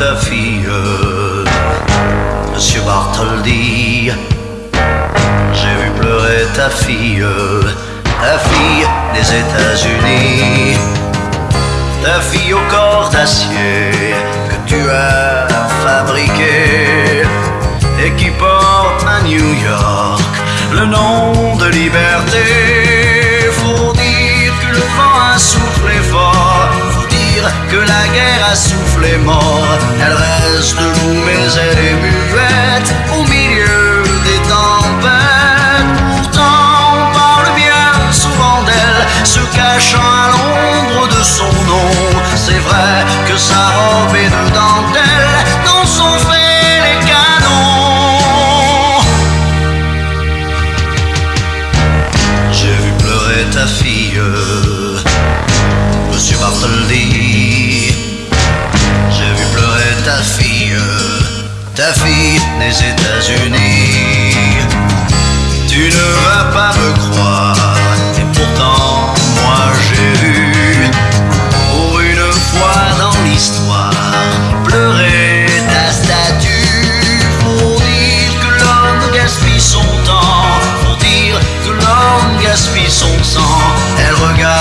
ta fille, Monsieur Bartholdi. J'ai vu pleurer ta fille, ta fille des États-Unis, ta fille au corps d'acier que tu as fabriqué et qui porte à New York le nom de liberté. Faut dire que le vent a soufflé fort, faut dire que la guerre a soufflé mort. Elle reste debout mais elle est muette au milieu des tempêtes. Pourtant on parle bien souvent d'elle, se cachant à l'ombre de son nom. C'est vrai que sa ta fille, des États-Unis. Tu ne vas pas me croire, et pourtant moi j'ai vu, pour une fois dans l'histoire, pleurer ta statue. Faut dire que l'homme gaspille son temps, faut dire que l'homme gaspille son sang. Elle regarde